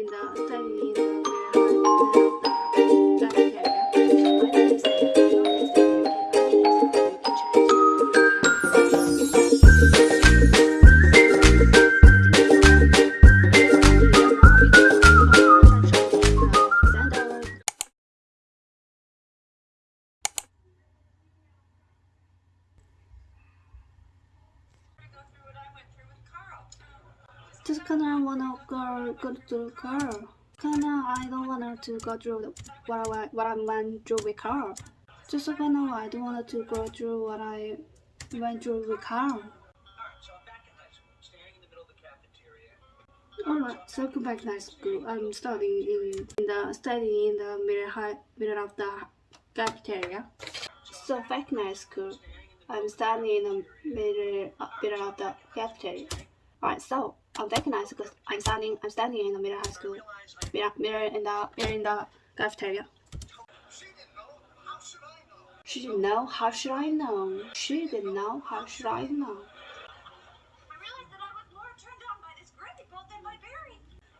in the Just kinda wanna go go to car. Kinda I don't wanna to go through what I what I went through with car. Just kinda I don't wanna to go through what I went through with car. Alright, so come back to high school. I'm studying in, in the studying in the middle high middle of the cafeteria. So back to high school. I'm studying in the middle middle of the cafeteria. Alright, so I'm high school. I'm standing. I'm standing in the middle high school. Mirror, mirror in the mirror in the cafeteria. She didn't know. How should I know? She didn't know. How should I know?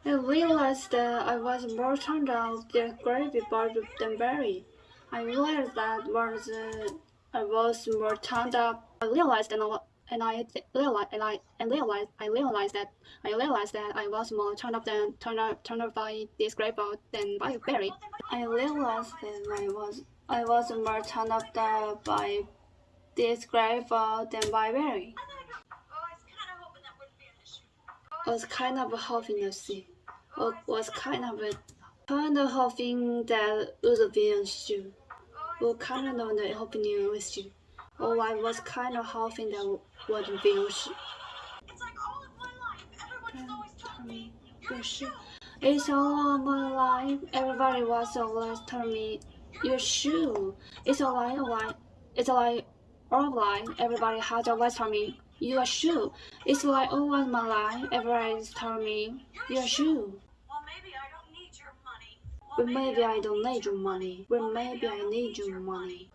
I realized that I was more turned on by this gravy boat than Barry. I realized that I was uh, I was more turned up. I realized wa- and I realized and I and realized I realized that I realized that I was more turned up than turned up turned up by this boat than by Barry. I realized that I was I was more turned up than by this boat than by Barry. I was kind of hoping to see. I was kind of kind of hoping that would be an issue. Well, kind of hoping with you. Oh, I was kind of hoping that would be an. It's like all of my life. Everybody was always telling me, "Your shoe." It's a lie, a lie. It's a lie, all of life. Everybody has always told me, "Your shoe." It's like all of my life. Everybody's telling me, "Your shoe." Well, maybe I don't need your money. But maybe I don't need your money. Or maybe I need your money.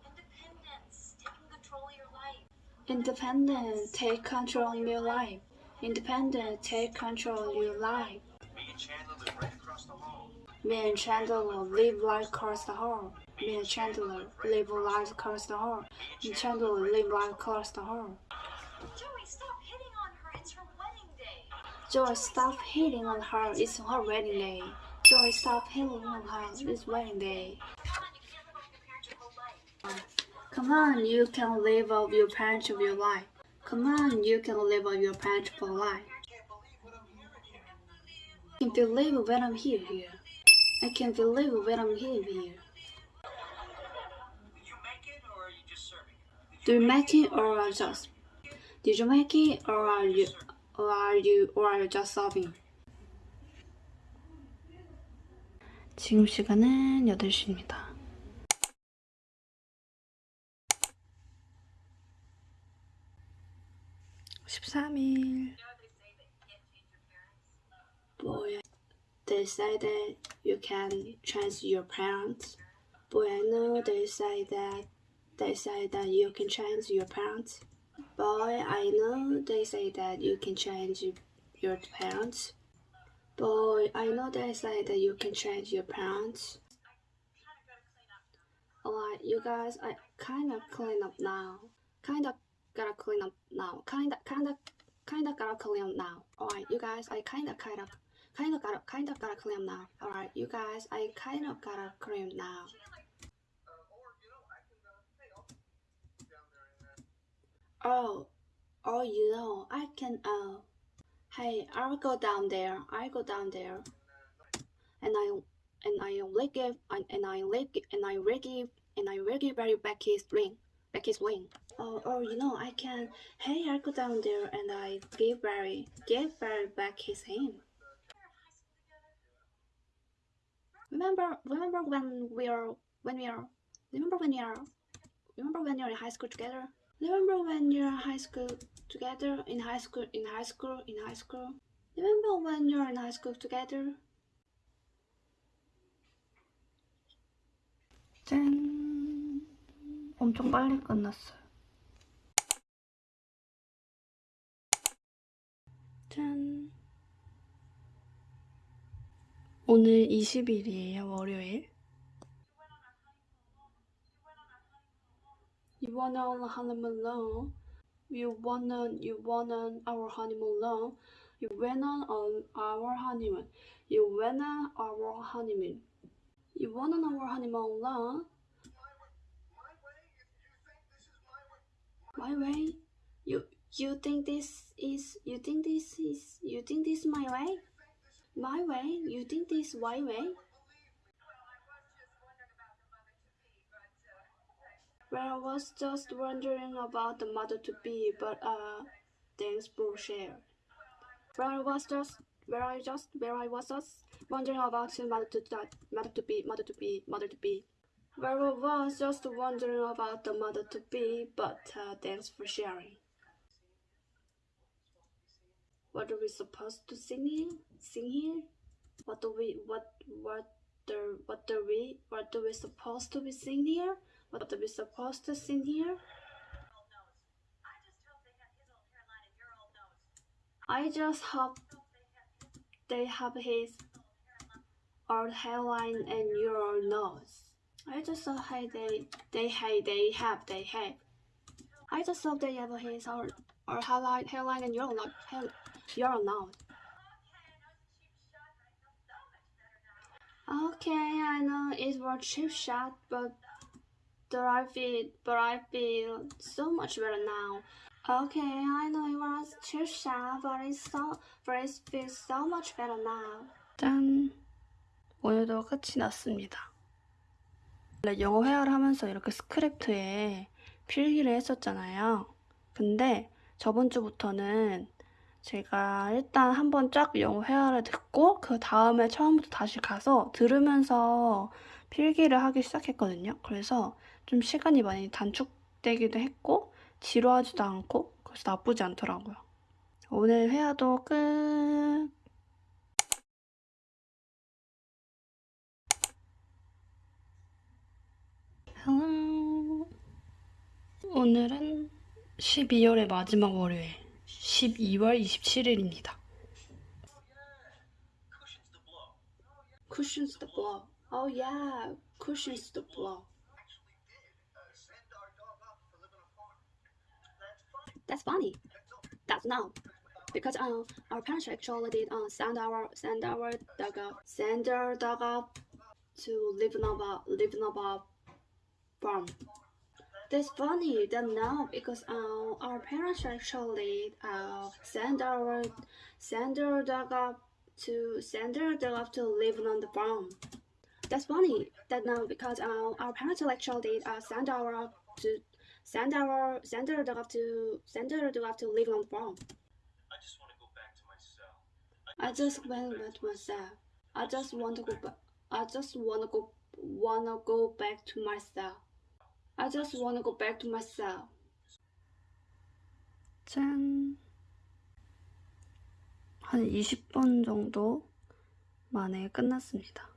But maybe I need your money. Independence, taking control of your life. Independent, take control of your life. Me and Chandler live right across the hall. Me and Chandler live life across the hall. Me and Chandler live life across the hall. Me and Chandler live life across the hall. Joey, stop hitting on her. It's her wedding day. Joy, stop hitting on her. It's her wedding day. Joy, stop hitting on her. It's wedding day. Come on, you can't live off your parents of your life. Um, Come on, you can live off your parents for life. Come on, you can live off your parents for life. I can't believe when I'm here here. I can't believe when I'm here here. Did you make it or are you just serving it? Do you make it or are just? Did you make it or are you or are you or are you just serving? 지금 시간은 8시입니다. Say that you can change your parents. Boy, I know they say that they say that you can change your parents. Boy, I know they say that you can change your parents. Boy, I know they say that you can change your parents. Alright, you guys, I kind of clean up now. Kind of gotta clean up now. Kind of, kind of, kind of gotta clean up now. Alright, you guys, I kind of, kind of, kind of gotta, kind of got a up now. Alright, you guys, I kind of got a clean now. Oh, oh, you know, I can, uh, hey, I'll go down there, I go down there, and I, and I will give, and and I give, and I give, and I Barry back his ring, back his ring. Oh, oh, you know, I can, hey, I go down there, and I give Barry, give Barry back his ring. Remember, remember when we are, when we are, remember when we are, remember when you're in high school together? Remember when you're in high school together? In high school, in high school, in high school? Remember when you're in high school together? 짠! 엄청 빨리 끝났어요. 짠! 오늘 20일이에요, 월요일. You wanna on a honeymoon alone? You wanna, you wanna our honeymoon alone? You went on on our honeymoon. You went on our honeymoon. You went on our honeymoon alone? My way? You you think this is you think this is you think this my way? My way? You think this my way? Well, I was just wondering about the mother to be, but uh, thanks for share. Well, I was just, where I just, where I was just wondering about the mother to that, mother to be, mother to be, mother to be. Where I was just wondering about the mother to be, but uh, thanks for sharing. What are we supposed to sing here? Sing here? What do we, what, what, the, what do we, what do we supposed to be sing here? What are we supposed to sing here? I just hope they have his old hairline and your old nose. I just hope hey, they they hey they have they have. I just hope they have his old or hairline hairline and your nose hair, your nose. Okay, I know it was cheap shot, but I feel but I feel so much better now. Okay, I know it was cheap shot, but it's so but it feels so much better now. 짠. 오늘도 끝이 났습니다. 원래 영어 회화를 하면서 이렇게 스크립트에 필기를 했었잖아요. 근데 저번 주부터는 제가 일단 한번 쫙 영어 회화를 듣고 그 다음에 처음부터 다시 가서 들으면서 필기를 하기 시작했거든요. 그래서 좀 시간이 많이 단축되기도 했고 지루하지도 않고 그래서 나쁘지 않더라고요. 오늘 회화도 끝. Hello. 오늘은 12월의 마지막 월요일, 12월 27일입니다. Cushions the blow. Oh yeah, cushions the blow. That's funny. That's no. Because uh, our parents actually did uh, send our send our dog up send our dog up to live in a live in a farm. That's funny. Then no, because uh, our parents actually uh, send our send our dog up to send our dog up to live on the farm. That's funny. That now because uh, our parents actually uh, send our to send our send our dog up to send our dog up to live on the farm. I just want to go back to my cell. I just went with myself. I just want to go back. I just wanna go wanna go back to myself. I just wanna go back to my cell. 짠! 한 20번 정도 만에 끝났습니다.